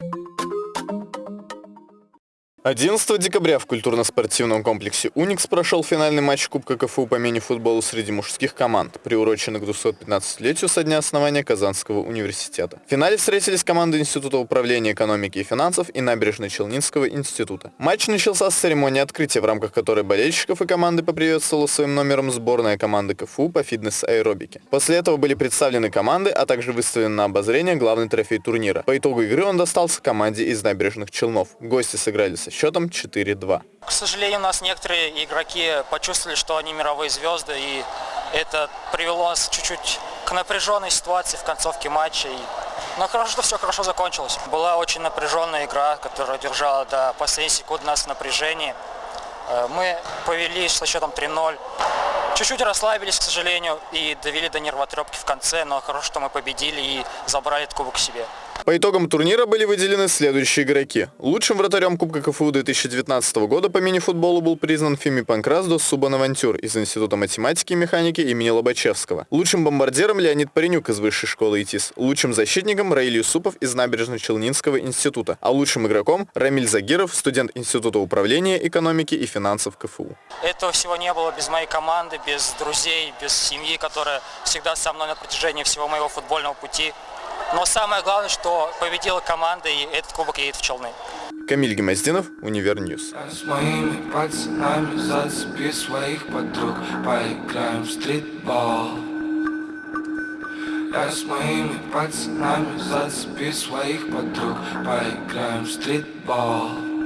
you 11 декабря в культурно-спортивном комплексе «Уникс» прошел финальный матч Кубка КФУ по мини-футболу среди мужских команд, приуроченный к 215-летию со дня основания Казанского университета. В финале встретились команды Института управления экономики и финансов и Набережно-Челнинского института. Матч начался с церемонии открытия, в рамках которой болельщиков и команды поприветствовала своим номером сборная команды КФУ по фитнес-аэробике. После этого были представлены команды, а также выставлен на обозрение главный трофей турнира. По итогу игры он достался команде из Набережных Челнов. Гости сыграли со счетом 4-2. К сожалению, у нас некоторые игроки почувствовали, что они мировые звезды, и это привело нас чуть-чуть к напряженной ситуации в концовке матча. Но хорошо, что все хорошо закончилось. Была очень напряженная игра, которая держала до последней секунды нас в напряжении. Э, мы повели со счетом 3-0. Чуть-чуть расслабились, к сожалению, и довели до нервотрепки в конце, но хорошо, что мы победили и забрали этот кубок себе. По итогам турнира были выделены следующие игроки. Лучшим вратарем Кубка КФУ 2019 года по мини-футболу был признан Фими Панкрасдо Субанавантюр из Института математики и механики имени Лобачевского. Лучшим бомбардиром Леонид Паренюк из Высшей школы ИТИС. Лучшим защитником Раиль Юсупов из Набережно-Челнинского института. А лучшим игроком Рамиль Загиров, студент Института управления экономики и финансов КФУ. Этого всего не было без моей команды, без друзей, без семьи, которая всегда со мной на протяжении всего моего футбольного пути. Но самое главное, что победила команда, и этот кубок едет в Челны. Камиль Гимаздинов, Универ News. С моими пацанами зацепи своих подруг, поиграем в стритбол. Я с моими пацанами зацепи своих подруг, поиграем в стритбол.